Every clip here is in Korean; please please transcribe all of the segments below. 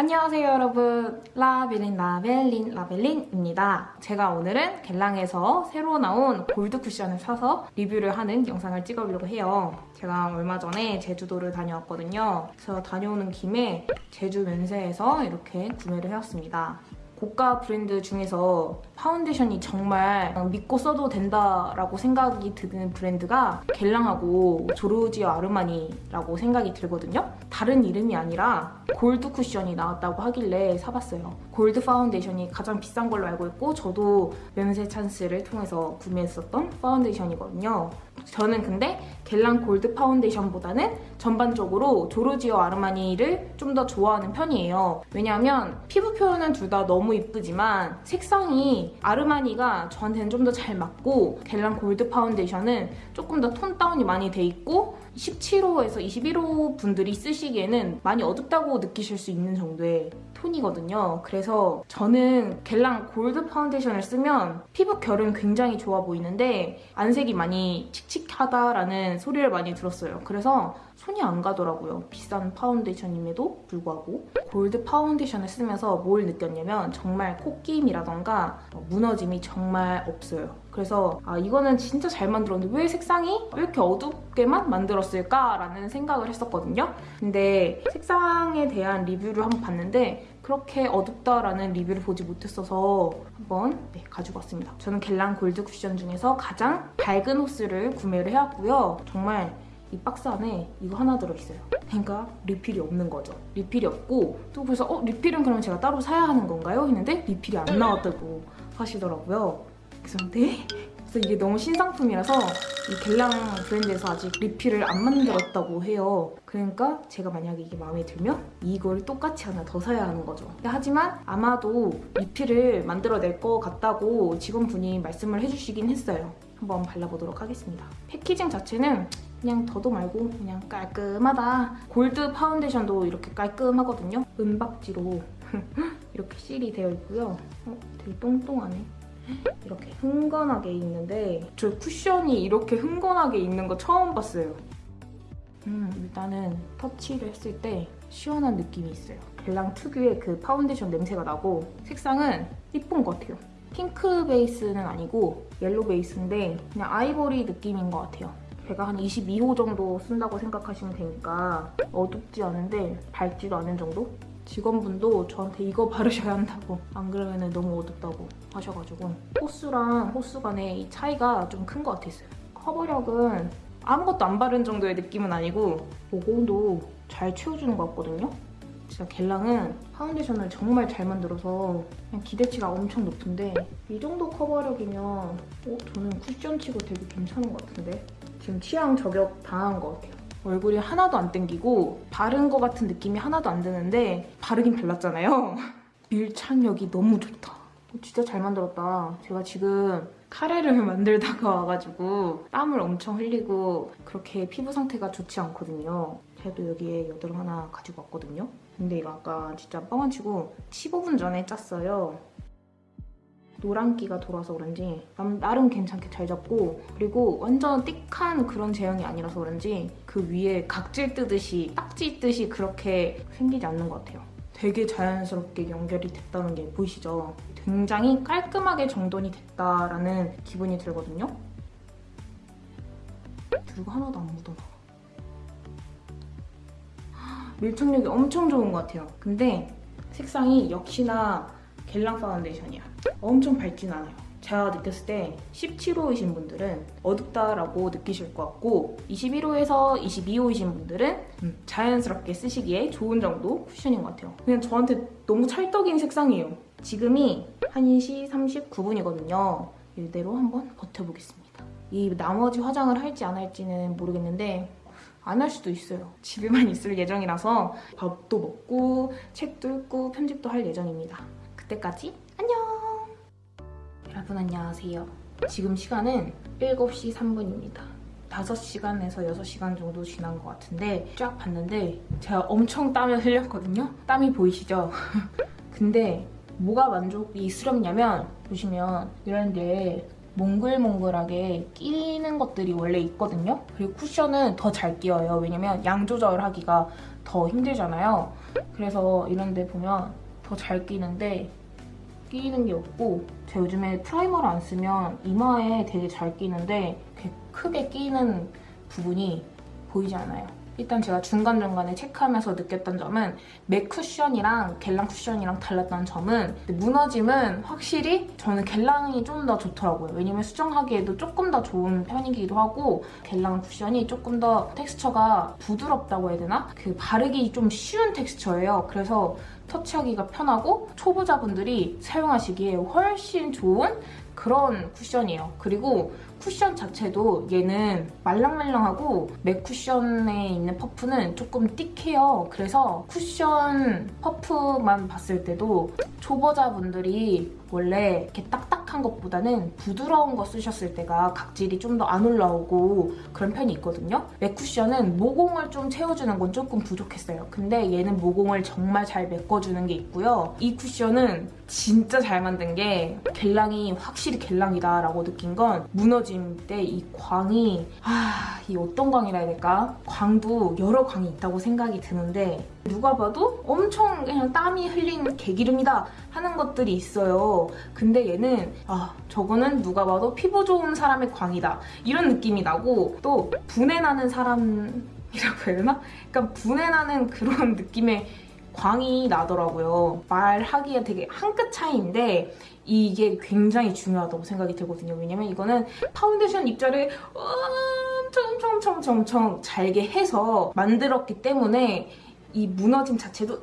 안녕하세요 여러분. 라벨린 라벨린 라벨린입니다. 제가 오늘은 겔랑에서 새로 나온 골드 쿠션을 사서 리뷰를 하는 영상을 찍어보려고 해요. 제가 얼마 전에 제주도를 다녀왔거든요. 그래서 다녀오는 김에 제주 면세에서 이렇게 구매를 해왔습니다 고가 브랜드 중에서 파운데이션이 정말 믿고 써도 된다라고 생각이 드는 브랜드가 겔랑하고 조르지오 아르마니라고 생각이 들거든요. 다른 이름이 아니라 골드 쿠션이 나왔다고 하길래 사봤어요. 골드 파운데이션이 가장 비싼 걸로 알고 있고 저도 면세 찬스를 통해서 구매했었던 파운데이션이거든요. 저는 근데 Guerlain 골드 파운데이션보다는 전반적으로 Giorgio Armani를 좀 더 좋아하는 편이에요. 왜냐하면 피부 표현은 둘 다 너무 이쁘지만 색상이 Armani가 저한테는 좀 더 잘 맞고 Guerlain 골드 파운데이션은 조금 더 tone down이 많이 돼 있고 17호에서 21호 분들이 쓰시기에는 많이 어둡다고 느끼실 수 있는 정도의 톤이거든요. 그래서 저는 Guerlain 골드 파운데이션을 쓰면 피부 결은 굉장히 좋아 보이는데 안색이 많이 칙칙하다라는 소리를 많이 들었어요. 그래서 손이 안 가더라고요. 비싼 파운데이션임에도 불구하고 골드 파운데이션을 쓰면서 뭘 느꼈냐면 정말 코끼임이라던가 무너짐이 정말 없어요. 그래서 아 이거는 진짜 잘 만들었는데 왜 색상이 왜 이렇게 어둡게만 만들었을까라는 생각을 했었거든요. 근데 색상에 대한 리뷰를 한번 봤는데 그렇게 어둡다라는 리뷰를 보지 못했어서 한번 네, 가지고 왔습니다. 저는 Guerlain 골드 쿠션 중에서 가장 밝은 호수를 구매를 해왔고요. 정말 이 박스 안에 이거 하나 들어있어요. 그러니까 리필이 없는 거죠. 리필이 없고 또 그래서 어 리필은 그럼 제가 따로 사야 하는 건가요? 했는데 리필이 안 나왔다고 하시더라고요. 그래서 네? 그래서 이게 너무 신상품이라서 이 Guerlain 브랜드에서 아직 리필을 안 만들었다고 해요. 그러니까 제가 만약에 이게 마음에 들면 이걸 똑같이 하나 더 사야 하는 거죠. 하지만 아마도 리필을 만들어낼 것 같다고 직원분이 말씀을 해주시긴 했어요. 한번 발라보도록 하겠습니다. packaging 자체는 그냥 더도 말고 그냥 깔끔하다. 골드 파운데이션도 이렇게 깔끔하거든요. 은박지로 이렇게 실이 되어 있고요. 어, 되게 똥똥하네. 이렇게 흥건하게 있는데 저 쿠션이 이렇게 흥건하게 있는 거 처음 봤어요. 음, 일단은 터치를 했을 때 시원한 느낌이 있어요. Guerlain 특유의 그 파운데이션 냄새가 나고 색상은 예쁜 것 같아요. 핑크 베이스는 아니고 옐로 베이스인데 그냥 아이보리 느낌인 것 같아요. 제가 한 22호 정도 쓴다고 생각하시면 되니까 어둡지 않은데 밝지도 않은 정도? 직원분도 저한테 이거 바르셔야 한다고 안 그러면 너무 어둡다고 하셔가지고 호수랑 호수 간의 이 차이가 좀 큰 것 같았어요. 커버력은 아무것도 안 바른 정도의 느낌은 아니고 모공도 잘 채워주는 것 같거든요. 진짜 Guerlain은 파운데이션을 정말 잘 만들어서 그냥 기대치가 엄청 높은데 이 정도 커버력이면 어, 저는 쿠션치고 되게 괜찮은 것 같은데 지금 취향 저격 당한 것 같아요. 얼굴이 하나도 안 땡기고 바른 것 같은 느낌이 하나도 안 드는데 바르긴 발랐잖아요. 밀착력이 너무 좋다. 진짜 잘 만들었다. 제가 지금 카레를 만들다가 와가지고 땀을 엄청 흘리고 그렇게 피부 상태가 좋지 않거든요. 그래도 여기에 여드름 하나 가지고 왔거든요. 근데 이거 아까 진짜 뻥안 치고 15분 전에 짰어요. 노란기가 돌아서 그런지 나름 괜찮게 잘 잡고 그리고 완전 띡한 그런 제형이 아니라서 그런지 그 위에 각질 뜨듯이 딱지 뜨듯이 그렇게 생기지 않는 것 같아요. 되게 자연스럽게 연결이 됐다는 게 보이시죠? 굉장히 깔끔하게 정돈이 됐다라는 기분이 들거든요. 그리고 하나도 안 묻어나와. 밀착력이 엄청 좋은 것 같아요. 근데 색상이 역시나 갤랑 파운데이션이야. 엄청 밝진 않아요. 제가 느꼈을 때 17호이신 분들은 어둡다라고 느끼실 것 같고 21호에서 22호이신 분들은 음, 자연스럽게 쓰시기에 좋은 정도 쿠션인 것 같아요. 그냥 저한테 너무 찰떡인 색상이에요. 지금이 1시 39분이거든요. 이대로 한번 버텨보겠습니다. 이 나머지 화장을 할지 안 할지는 모르겠는데 안 할 수도 있어요. 집에만 있을 예정이라서 밥도 먹고 책도 읽고 편집도 할 예정입니다. 그때까지 안녕! 여러분 안녕하세요. 지금 시간은 7시 3분입니다. 5시간에서 6시간 정도 지난 것 같은데 쫙 봤는데 제가 엄청 땀을 흘렸거든요? 땀이 보이시죠? 근데 뭐가 만족이스럽냐면 보시면 이런 데 몽글몽글하게 끼는 것들이 원래 있거든요. 그리고 쿠션은 더 잘 끼어요. 왜냐면 양 조절하기가 더 힘들잖아요. 그래서 이런 데 보면 더 잘 끼는데 끼는 게 없고 제가 요즘에 프라이머를 안 쓰면 이마에 되게 잘 끼는데 크게 끼는 부분이 보이지 않아요. 일단 제가 중간중간에 체크하면서 느꼈던 점은 맥 쿠션이랑 겔랑 쿠션이랑 달랐던 점은 무너짐은 확실히 저는 겔랑이 좀 더 좋더라고요. 왜냐면 수정하기에도 조금 더 좋은 편이기도 하고 겔랑 쿠션이 조금 더 텍스처가 부드럽다고 해야 되나? 그 바르기 좀 쉬운 텍스처예요. 그래서 터치하기가 편하고 초보자분들이 사용하시기에 훨씬 좋은 그런 쿠션이에요. 그리고 쿠션 자체도 얘는 말랑말랑하고 맥 쿠션에 있는 퍼프는 조금 띡해요. 그래서 쿠션 퍼프만 봤을 때도 초보자분들이 원래 이렇게 딱딱 한 것보다는 부드러운 거 쓰셨을 때가 각질이 좀 더 안 올라오고 그런 편이 있거든요. 맥 쿠션은 모공을 좀 채워주는 건 조금 부족했어요. 근데 얘는 모공을 정말 잘 메꿔주는 게 있고요. 이 쿠션은 진짜 잘 만든 게 겔랑이 확실히 겔랑이다 라고 느낀 건 무너짐 때 이 광이 아, 이 어떤 광이라 해야 될까? 광도 여러 광이 있다고 생각이 드는데 누가 봐도 엄청 그냥 땀이 흘린 개기름이다 하는 것들이 있어요. 근데 얘는 아 저거는 누가 봐도 피부 좋은 사람의 광이다 이런 느낌이 나고 또 부내 나는 사람이라고 해야 되나? 그러니까 부내 나는 그런 느낌의 광이 나더라고요. 말하기에 되게 한 끗 차이인데 이게 굉장히 중요하다고 생각이 들거든요. 왜냐면 이거는 파운데이션 입자를 엄청 엄청 엄청 엄청 잘게 해서 만들었기 때문에 이 무너짐 자체도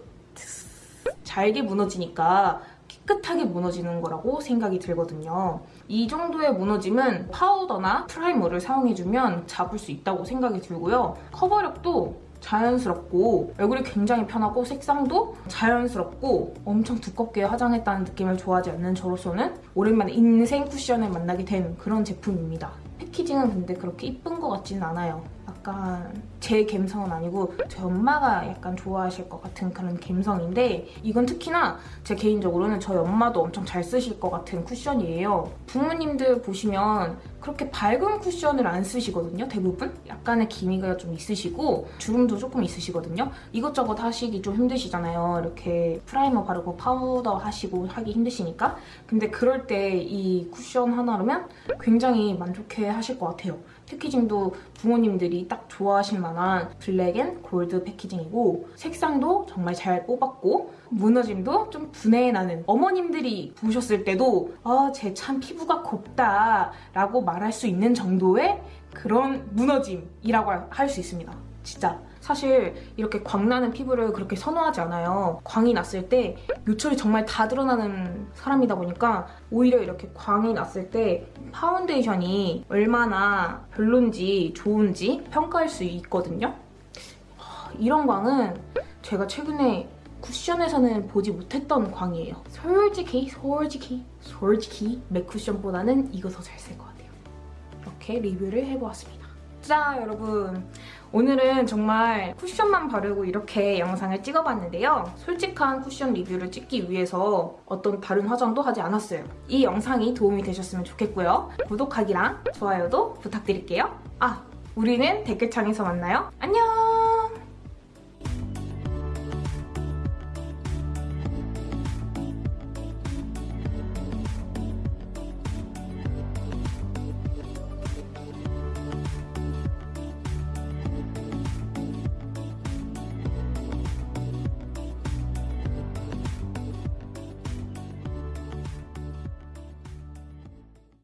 잘게 무너지니까 깨끗하게 무너지는 거라고 생각이 들거든요. 이 정도의 무너짐은 파우더나 프라이머를 사용해주면 잡을 수 있다고 생각이 들고요. 커버력도 자연스럽고 얼굴이 굉장히 편하고 색상도 자연스럽고 엄청 두껍게 화장했다는 느낌을 좋아하지 않는 저로서는 오랜만에 인생 쿠션을 만나게 된 그런 제품입니다. 패키징은 근데 그렇게 이쁜 것 같지는 않아요. 약간 제 감성은 아니고 제 엄마가 약간 좋아하실 것 같은 그런 감성인데 이건 특히나 제 개인적으로는 저희 엄마도 엄청 잘 쓰실 것 같은 쿠션이에요. 부모님들 보시면 그렇게 밝은 쿠션을 안 쓰시거든요, 대부분. 약간의 기미가 좀 있으시고 주름도 조금 있으시거든요. 이것저것 하시기 좀 힘드시잖아요. 이렇게 primer 바르고 파우더 하시고 하기 힘드시니까. 근데 그럴 때 이 쿠션 하나로면 굉장히 만족해 하실 것 같아요. packaging도 부모님들이 딱 좋아하실 만한 black and gold packaging이고 색상도 정말 잘 뽑았고 무너짐도 좀 부내나는 어머님들이 보셨을 때도 아, 쟤 참 피부가 곱다 라고 말할 수 있는 정도의 그런 무너짐이라고 할 수 있습니다. 진짜 사실 이렇게 광나는 피부를 그렇게 선호하지 않아요. 광이 났을 때 요철이 정말 다 드러나는 사람이다 보니까 오히려 이렇게 광이 났을 때 파운데이션이 얼마나 별론지 좋은지 평가할 수 있거든요. 이런 광은 제가 최근에 쿠션에서는 보지 못했던 광이에요. 솔직히 솔직히 솔직히 맥 쿠션보다는 이거 더 잘 쓸 것 같아요. 이렇게 리뷰를 해보았습니다. 자 여러분 오늘은 정말 쿠션만 바르고 이렇게 영상을 찍어봤는데요. 솔직한 쿠션 리뷰를 찍기 위해서 어떤 다른 화장도 하지 않았어요. 이 영상이 도움이 되셨으면 좋겠고요. 구독하기랑 좋아요도 부탁드릴게요. 아, 우리는 댓글창에서 만나요. 안녕!